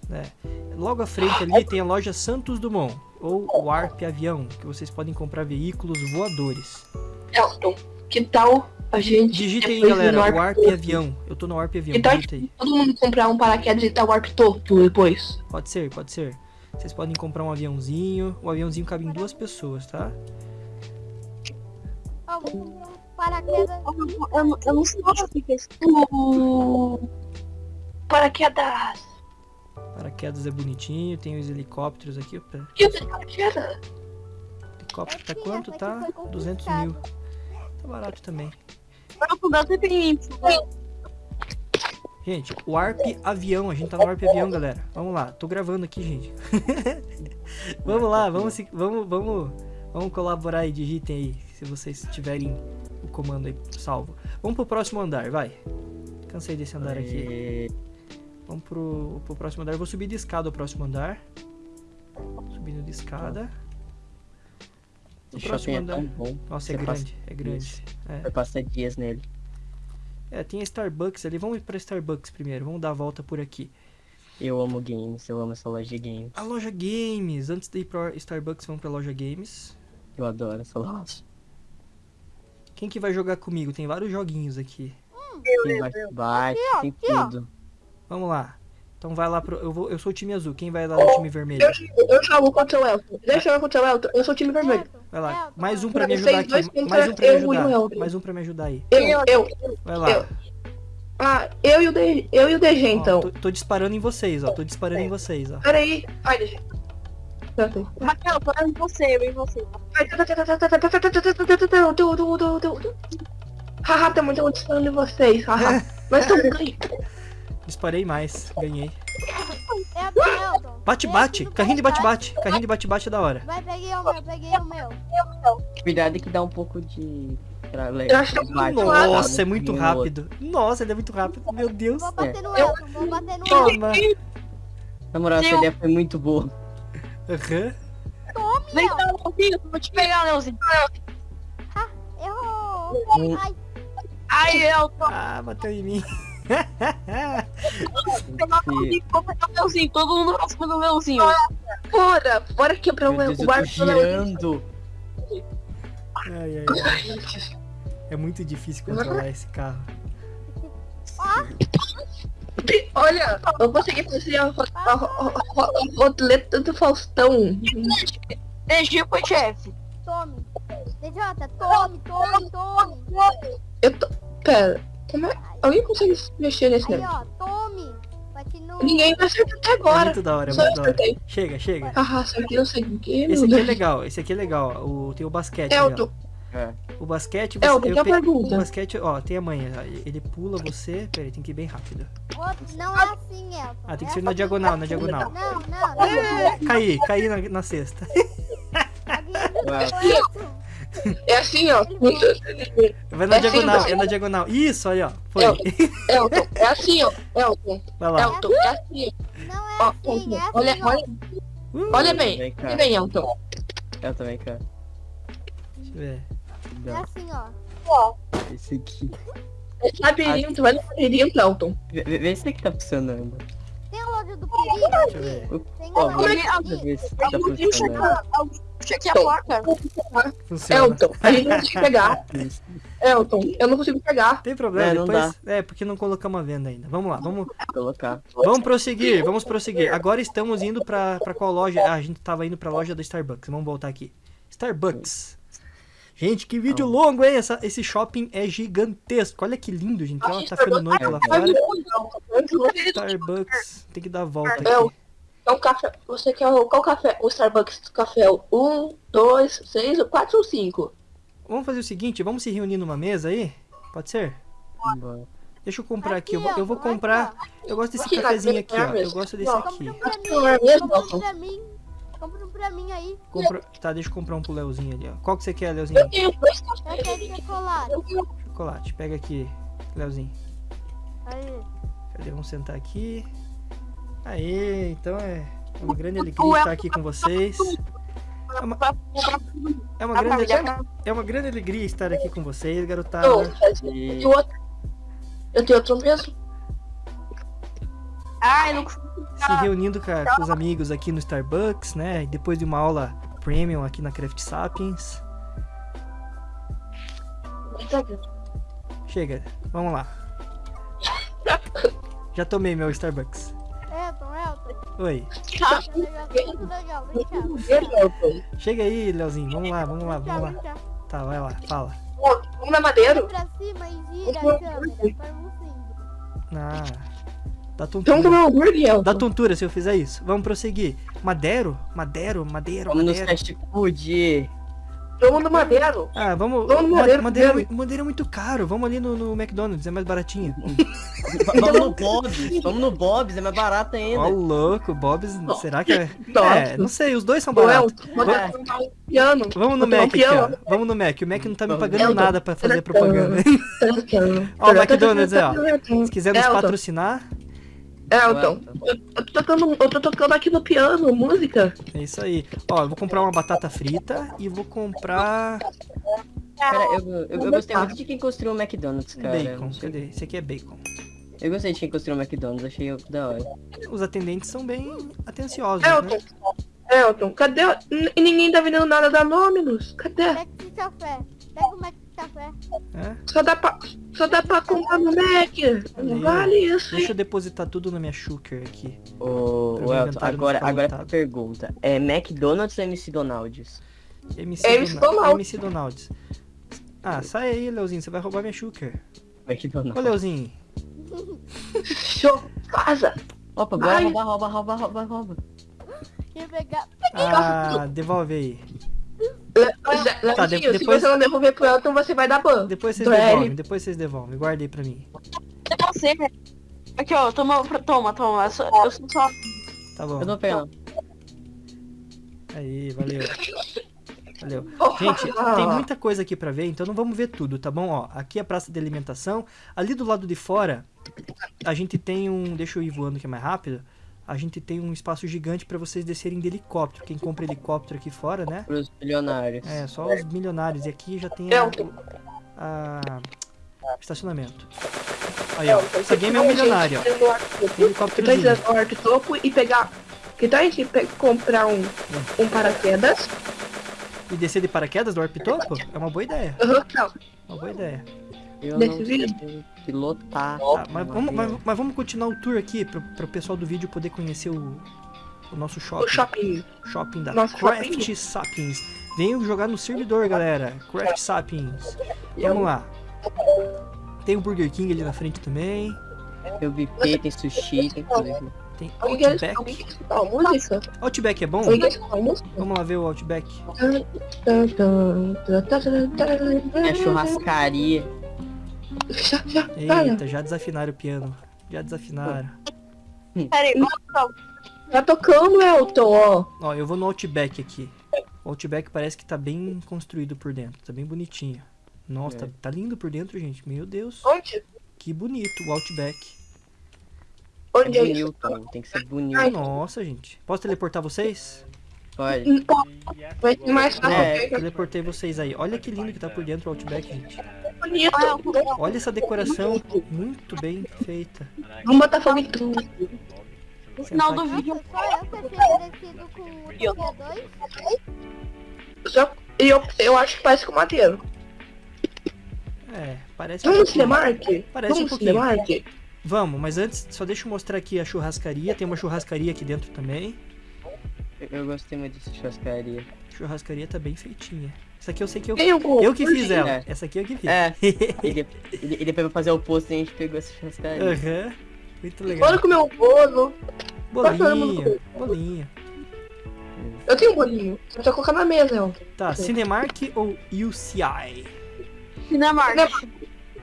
Logo à frente ali tem a loja Santos Dumont, ou Warp Avião, que vocês podem comprar veículos voadores. Elton, que tal a gente. Digitem aí, galera, Warp Warp? Avião. Eu tô no Warp Avião, Que tal digita aí. todo mundo comprar um paraquedas e dar Warp Toto depois? Pode ser, pode ser. Vocês podem comprar um aviãozinho. O aviãozinho cabe em duas pessoas, tá? Ó, vou comprar um paraquedas. Eu, eu, não- eu não sei o que é isso. Paraquedas. Paraquedas é bonitinho, tem os helicópteros aqui. Opa, Que paraquedas? helicóptero tá quanto? Tá aqui foi 200 confiscada. mil. Tá barato também. Gente, o Warp Avião, a gente tá no Warp Avião, galera. Vamos lá, tô gravando aqui, gente. vamos lá, vamos, se- vamos, vamos, vamos colaborar aí, digitem aí, se vocês tiverem o comando aí salvo. Vamos pro próximo andar, vai. Cansei desse andar aqui. Vamos pro, pro próximo andar. Eu vou subir de escada o próximo andar. Subindo de escada. No Esse próximo shopping é andar. tão bom. Nossa, é Você passa grande, é grande. É. Vai passar dias nele. é, tem a Starbucks ali. Vamos ir pra Starbucks primeiro. Vamos dar a volta por aqui. Eu amo games, eu amo essa loja de games. A loja Games. Antes de ir pra Starbucks, vamos pra loja Games. Eu adoro essa loja. Quem que vai jogar comigo? Tem vários joguinhos aqui. Tem bate-bate, tem aqui, ó. tudo. Vamos lá. Então vai lá pro. Eu, vou, eu sou o time azul. Quem vai lá no oh, time vermelho? Eu, eu jogo contra o Elton. Deixa eu jogar contra o Elton. Eu sou o time vermelho. Vai lá. Mais um pra me ajudar aqui. Mais um pra me ajudar. Mais um pra me ajudar aí. Eu, eu. Vai lá. Eu. Ah, eu e o, DG, eu e o DG, então. Tô, tô, disparando em vocês, ó. Tô disparando em vocês, ó. Pera aí. Ai, DG. Raquel, para em você, eu em você. Haha, tamo disparando em vocês. Haha. Mas tamo ganhando. Disparei mais. Ganhei. Bate, bate. no Carrinho de bate-bate. Carrinho de bate-bate é da hora. Vai, peguei o meu, peguei o meu. Cuidado que dá um pouco de. Pra Eu acho que é? Nossa, é muito no rápido. Nossa, ele é muito rápido. Meu Deus. Vou bater no Eu- Elton, vou bater no Elton. Toma. Na moral, essa ideia foi muito boa. Aham. Tome, Vem cá, Leozinho, vou te pegar, Leozinho. Errou. Hum. Ai, Ai, Elton, Ah, bateu em mim. Esse- vou pegar o Leozinho, todo mundo pra cima do Leozinho. Bora, bora quebrar o Meu Deus, o eu tô barco do. Ai, ai, ai. É muito difícil controlar esse carro. Olha, eu consegui fazer a, a, do Faustão. DG foi chefe. tome. DJ, tome, tome, tome. Eu tô... Pera, como é... Alguém consegue mexer nesse Aí, negócio? ó, tome. Bate no... Ninguém vai acertar até É agora. muito da hora, é Só muito da hora. Chega, chega. Haha, isso aqui eu sei o que, Esse aqui é legal, esse aqui é legal. O, tem o basquete. ó. Elton, É. O basquete, você, Elton, eu tem uma pe- o pergunta. basquete, ó, tem a manha. Ele pula você. Peraí, tem que ir bem rápido. Não é assim, Elton. Ah, tem que É ser na assim. diagonal, na diagonal. Não, não, não. Caí, caí na, na cesta. É assim, ó. Vai na É diagonal, simples. é na diagonal. Isso, aí, ó. Foi. Elton, Elton, é assim, ó. Elton, Vai lá. Elton, é assim. Não é Ó, assim, é Elton, assim, olha, ó. olha, Uh, olha bem. Vem cá. Olha bem, Elton. Eu também quero. Deixa eu ver. É assim, ó. esse aqui. Esse labirinto, vai no labirinto, Elton. Vê, vê- vê se aqui tá funcionando. Tem a loja do perigo. Tem a loja do perigo. tá aqui a. Funciona. Elton, a gente não consegue pegar. Elton, eu não consigo pegar. Tem problema, É, não depois. É, porque não colocamos a venda ainda. Vamos lá, vamos, Colocar. vamos prosseguir, vamos prosseguir. Agora estamos indo pra, pra qual loja? Ah, a gente tava indo pra loja da Starbucks. Vamos voltar aqui. Starbucks. Gente, que vídeo longo, hein? Essa, esse shopping é gigantesco. Olha que lindo, gente. Ó, tá ficando noite lá fora. Starbucks. Tem que dar a volta É o- aqui. É um café. Você quer o, qual café? O Starbucks café? Um, dois, seis, quatro ou cinco? Vamos fazer o seguinte, vamos se reunir numa mesa aí? Pode ser? Vambora. Deixa eu comprar aqui. Eu vou, ó, eu vou aqui, comprar. ó. Eu gosto desse Aqui cafezinho aqui, ó. Eu mesmo. gosto desse aqui. Pra mim. aí. Compra... Tá, deixa eu comprar um pro Leozinho ali, ó. Qual que você quer, Eu Leozinho? tenho dois Eu cafés. quero chocolate. Chocolate. Pega aqui, Leozinho. Aí. Cadê? Vamos sentar aqui. Aê, então é uma grande alegria estar aqui com vocês. É uma, é uma grande, é uma grande alegria estar aqui com vocês, garotada. E? Eu tenho outro mesmo? Ai, não Se reunindo com, a- com os amigos aqui no Starbucks, né? Depois de uma aula premium aqui na Craft Sapiens. Chega, vamos lá. Já tomei meu Starbucks. Elton, Elton. Oi. Tá. Chega aí, Leozinho. Vamos lá, vamos lá, vamos lá. Tá, vai lá, fala. Vamos na madeiro? Pra cima e gira a câmera. Ah, dá tontura. um Elton. Dá tontura se eu fizer isso. Vamos prosseguir. Madeiro? Madeiro, madeiro, vamos nos madeiro. fast food. Vamos no madeiro. Ah, vamos. Vamos no ma- Madeiro madeira, é primeiro. mui- madeira é muito caro. Vamos ali no, no McDonald's, é mais baratinho. Va- Vamos no Bob's. Vamos no Bob's, é mais barato ainda. Ó, louco, Bob's. Será que é? Nossa. É, não sei, os dois são baratos. Um piano. Vamos no Mac aqui. Vamos no Mac. O Mac não tá me pagando Elton, nada pra fazer propaganda. Ó, o McDonald's, ó. Se quiser nos Elton. Patrocinar, Elton, eu, eu tô tocando, eu tô tocando aqui no piano, música. É isso aí. Ó, eu vou comprar uma batata frita e vou comprar Cara, eu, eu, eu gostei muito de quem construiu o McDonald's, cara. bacon. Cadê? Esse aqui é bacon. Eu gostei de quem construiu o McDonald's, achei da hora. Os atendentes são bem atenciosos, Elton, né? Elton, cadê? o- N- ninguém tá vendendo nada da Dominus. Cadê? Pega o café. É? Só dá pra, só dá pra comprar no Mac. Não vale isso, Deixa eu depositar tudo na minha Shooker aqui. Ô, ô meu Elton, agora, agora lotado. pergunta. É McDonald's ou MC Donald's? MC, É MC Dona- Donald. MC Donalds. Ah, sai aí, Leozinho. Você vai roubar minha Shooker. Ô, McDonald's. Leozinho. Show, casa. Opa, bora rouba, rouba, rouba, rouba. Pegar. Ah, devolve aí. Le- Le- Tá, Leozinho, de- se depois- você não devolver pro Elton, você vai dar ban. Depois vocês Então é devolvem, ele. depois vocês devolvem. Guarda aí pra mim. Você. Aqui, ó, toma, toma, toma. Eu sou, eu sou só. Tá bom. Eu não pego. Aí, valeu. Valeu. Oh, Gente, tem muita coisa aqui pra ver, então não vamos ver tudo, tá bom? Ó, aqui é a praça de alimentação. Ali do lado de fora, a gente tem um. Deixa eu ir voando que é mais rápido. A gente tem um espaço gigante pra vocês descerem de helicóptero. Quem compra helicóptero aqui fora, né? Pros bilionários. É, só os milionários. E aqui já tem a, Elton, a- estacionamento. Aí, ó. Elton, Essa game é um milionário, ó. Que tá no arco topo e pegar. Que tá a gente comprar um, um paraquedas. E descer de paraquedas do Warp Topo? É uma boa ideia. Aham, não. Uma boa ideia. Eu Desse não vídeo? sei pilotar. Tá, mas, um vamos, mas, mas vamos continuar o tour aqui para o pessoal do vídeo poder conhecer o, o nosso shopping. O shopping. shopping da Nosso Craft shopping. Sapiens. Venham jogar no servidor, galera. Craft Sapiens. Vamos lá. Tem o Burger King ali na frente também. Tem o buffet, tem sushi, tem tudo. Tem Outback. Outback é bom? Vamos lá ver o Outback. A churrascaria. Já, já. Eita, já desafinaram o piano. Já desafinaram. Pera aí, vamos- Tá tocando, Elton, ó. Ó, eu vou no Outback aqui. O Outback parece que tá bem construído por dentro. Tá bem bonitinho. Nossa, É. tá, tá lindo por dentro, gente. Meu Deus. Onde? Que bonito o Outback. Onde É é bonito, tem que ser bonito. Nossa, gente. Posso teleportar vocês? Pode. Vai ser mais fácil. É, Teleportei vocês aí. Olha que lindo que tá por dentro o Outback, gente. Olha essa decoração muito bem feita. Vamos botar fogo em tudo. no final do vídeo. Só eu parecido com o TP2. Só, e eu, eu acho que parece com madeiro. É, parece Vamos um. Cinemark? Parece um Vamos no pouquinho. Cinemark? Vamos, mas antes, só deixa eu mostrar aqui a churrascaria. Tem uma churrascaria aqui dentro também. Eu, eu gostei muito dessa churrascaria. Churrascaria tá bem feitinha. Essa aqui eu sei que eu, o eu que fiz ela. É. Essa aqui eu que fiz. É, e, de- e de- e depois pra fazer o post a gente pegou essa churrascaria. Aham. Muito legal. Bora comer um bolo. Bolinho, bolinho. Eu tenho um bolinho. Só pra colocar na mesa, Elton. Tá, Cinemark ou UCI? Cinemark. Cinemark.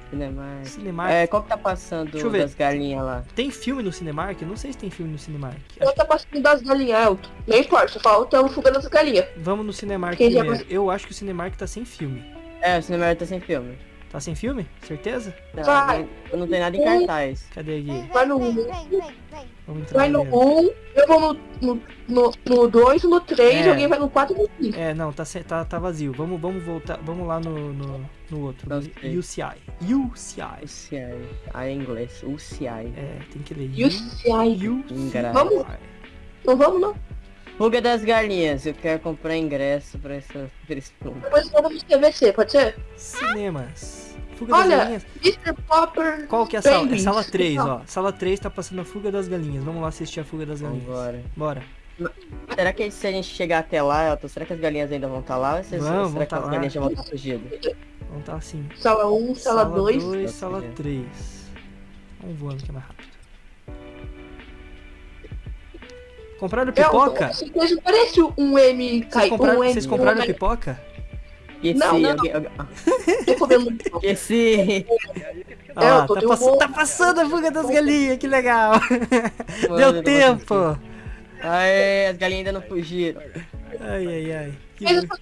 Cinemark. É, qual que tá passando Deixa eu ver. das galinhas lá? Tem filme no Cinemark? Não sei se tem filme no Cinemark. Eu tô passando das galinhas. Não importa, só falta o fuga das galinhas. Vamos no Cinemark Quem já. Eu acho que o Cinemark tá sem filme. É, o Cinemark tá sem filme. Tá sem filme? Certeza? Não, Vai. não, não tem nada em cartaz. Cadê aqui? Vem, Vai no- vem, vem, vem, vem. Vamos entrar Vai no dentro. 1, eu vou no 2, no, no, no dois, no 3, É. alguém vai no 4 e no 5. É, não, tá, tá, tá vazio. Vamos, vamos voltar. Vamos lá no, no, no outro. No. UCI. UCI. UCI. Ah, em inglês. UCI. É, tem que ler. E o CI. Engra- Vamos? Não vamos não. Fuga das galinhas. Eu quero comprar ingresso pra, essa, pra esse filme. Depois vamos CVC, pode ser? Cinemas. Fuga das Olha, galinhas. Mr. Popper. Qual que é a sala? É sala 3, ó. Sala 3 tá passando a Fuga das Galinhas. Vamos lá assistir a Fuga das Galinhas. Vambora. Bora. Será que se a gente chegar até lá, Elton, será que as galinhas ainda vão estar lá? Ou se- Vão, será vão que tá as lá. galinhas já vão estar fugidas? Vamos tá assim. Sala 1, sala 2. dois, sala Nossa, 3. Vamos voando que é mais rápido. Compraram pipoca? Essa coisa parece um M. Vocês compraram, um vocês compraram um pipoca? Esse, Não, não, alguém- alguém- Tô comendo pipoca. Esse. Ah, É, lá, eu tô tá, um pass- bom- tá passando a Fuga das Galinhas, que legal. Mano, Deu eu tempo. Aê, as galinhas ainda não fugiram. Ai, ai, ai. Que Mas bu- como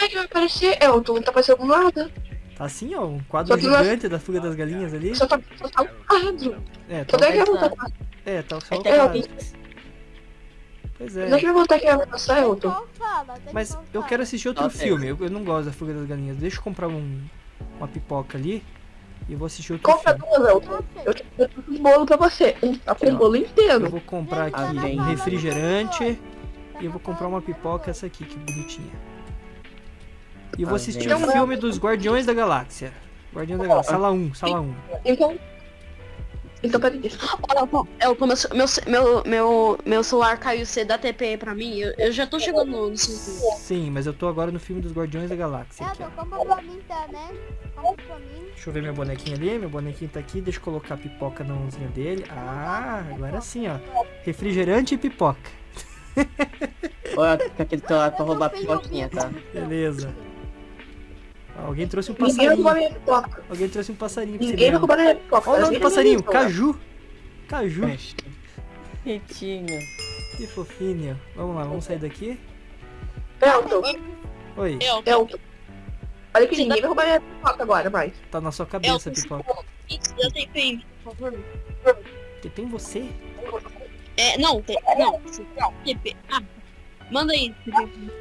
é que vai aparecer, Elton? Não tá aparecendo nada. Tá assim, ó, um quadro Só que nós- gigante da Fuga das Galinhas ali. Só tá, só tá um quadro. É, Quando é eu tapar? É, tá só o É, cara. alguém- Pois é. Deixa eu voltar aqui na nossa Elton. Mas eu quero assistir outro Nossa, filme. Eu, eu não gosto da Fuga das Galinhas. Deixa eu comprar um, uma pipoca ali e eu vou assistir outro Compra filme. duas, Elton. Eu te eu te um bolo pra você. Um tá com o bolo Eu inteiro. vou comprar tá aqui um sala refrigerante e eu vou comprar uma pipoca, essa aqui, que bonitinha. E eu vou assistir o filme dos Guardiões da Galáxia. Guardiões da Galáxia, sala 1, sala 1. Então. Então, peraí. Elton, Elton, meu, ce- meu, meu, meu, meu celular caiu, você dá TP pra mim? Eu, eu já tô chegando no, no Sim, mas eu tô agora no filme dos Guardiões da Galáxia. Aqui, ó. Elton, compra pra mim também. Compra pra mim. Deixa eu ver meu bonequinho ali. Meu bonequinho tá aqui. Deixa eu colocar a pipoca na mãozinha dele. Ah, agora sim, ó. Refrigerante e pipoca. Olha, aquele celular pra roubar pipoquinha, tá? Beleza. Alguém trouxe um Ninguém vai passarinho. roubar minha pipoca. Alguém trouxe um passarinho Ninguém vai ver. roubar minha pipoca. Olha o nome do Ninguém passarinho. Caju. Caju. Ritinho. Que fofinho. Vamos lá, vamos sair daqui. Elton, Oi, Elton, Elton. Olha que ninguém vai roubar minha pipoca agora, mais. tá na sua cabeça, Elton, pipoca. dá TP aí, por favor. Tem você? É, não, tem, não, não, TP. Ah, manda aí.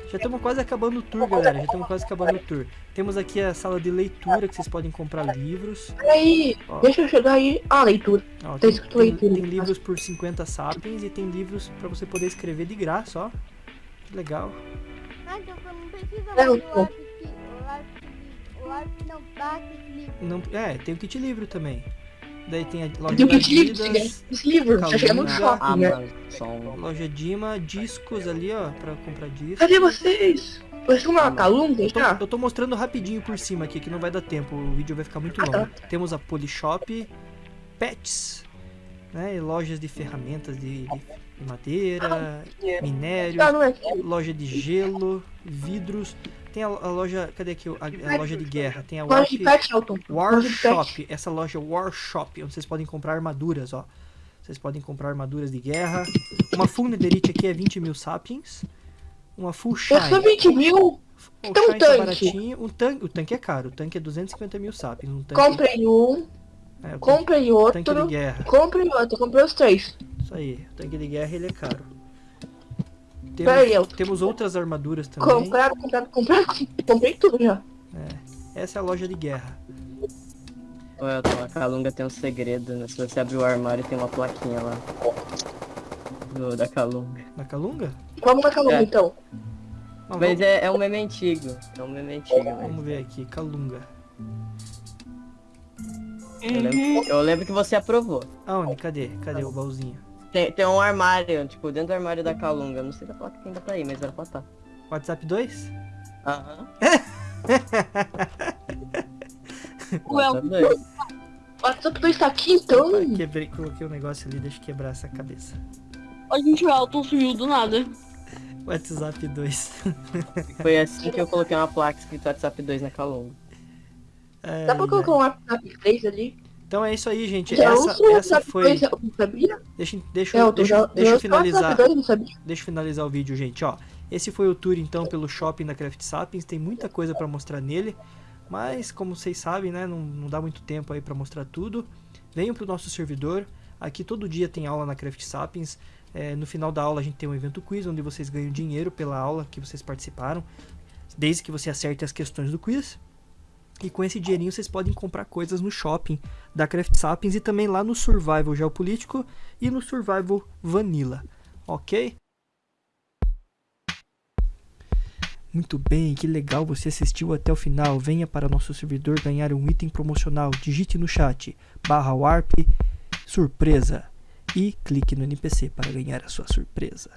Já estamos quase acabando o tour, galera. Já estamos quase acabando o tour. Temos aqui a sala de leitura que vocês podem comprar livros. Peraí, Ó. deixa eu chegar aí. Ah, leitura. Ó, Tá tem, escrito tem- leitura. tem livros por 50 sapiens e tem livros pra você poder escrever de graça, ó. Que legal. Ah, então não precisa É, mais do Elton. lápis. que- O lápis, que- o lápis não lápis livre. Não, é, tem o kit livro também. Daí tem a loja Tem um da kit livro, Adidas, esse livro. Já chega no shopping, né? Amazon. loja Dima, discos ali, ó, pra comprar discos. Cadê vocês? Vocês estão na Calunga Eu tô, já? eu tô mostrando rapidinho por cima aqui, que não vai dar tempo, o vídeo vai ficar muito Ah, tá. longo. Temos a Polishop, Pets, né, e lojas de ferramentas de, de madeira, minério, Ah, não é aqui. loja de gelo, vidros. Tem a, a loja, cadê aqui a, a loja de guerra? Tem a Loja Warp, de pet, Elton. War Loja de pet. Shop, essa loja War Shop, onde vocês podem comprar armaduras, ó. Vocês podem comprar armaduras de guerra. Uma full netherite aqui é 20 mil sapiens. Uma full shine. Eu sou 20 mil. O Então, shine tá tanque. Um tanque, o tanque é caro. O tanque é 250 mil sapiens. Um tanque, Comprei um, é, comprei tanque de outro, guerra. comprei outro, comprei os três. Isso aí. O tanque de guerra ele é caro. Peraí, eu- Temos, temos outras armaduras também. Comprado, comprado, comprado, comprei tudo já. Essa é a loja de guerra. Elton, a Calunga tem um segredo, né? Se você abrir o armário, tem uma plaquinha lá. Do, da Calunga. Na Calunga? Vamos na Calunga É. então. Não, Mas vamos, é, é um meme antigo. É um meme antigo, mas... vamos ver aqui. Calunga. Eu lembro, eu lembro que você aprovou. Aonde? Cadê? Cadê o baúzinho? Tem, tem um armário, tipo, dentro do armário da Calunga. Não sei se a placa ainda tá aí, mas era pra tá. WhatsApp 2? Aham. O El- doido. O WhatsApp 2 tá aqui então. Opa, quebrei, coloquei um negócio ali, deixa eu quebrar essa cabeça. A gente, o Elton sumiu do nada. WhatsApp 2. Foi assim que eu coloquei uma placa escrito WhatsApp 2 na Calunga. Dá pra colocar um WhatsApp 3 ali? Então é isso aí, gente. Já Essa, o essa foi. 2, eu não sabia? Deixa, deixa, Elton, deixa, já, deixa eu finalizar. WhatsApp 2, eu não sabia. Deixa eu finalizar o vídeo, gente. Ó, esse foi o tour então pelo shopping da Craft Sapiens. Tem muita coisa pra mostrar nele, mas como vocês sabem, né, não, não dá muito tempo aí pra mostrar tudo. Venham pro nosso servidor. Aqui todo dia tem aula na Craft Sapiens. É, no final da aula a gente tem um evento quiz onde vocês ganham dinheiro pela aula que vocês participaram, desde que você acerte as questões do quiz. E com esse dinheirinho vocês podem comprar coisas no shopping da Craft Sapiens e também lá no Survival Geopolítico e no Survival Vanilla, ok? Muito bem, que legal você assistiu até o final. Venha para nosso servidor ganhar um item promocional. Digite no chat barra warp surpresa e clique no NPC para ganhar a sua surpresa.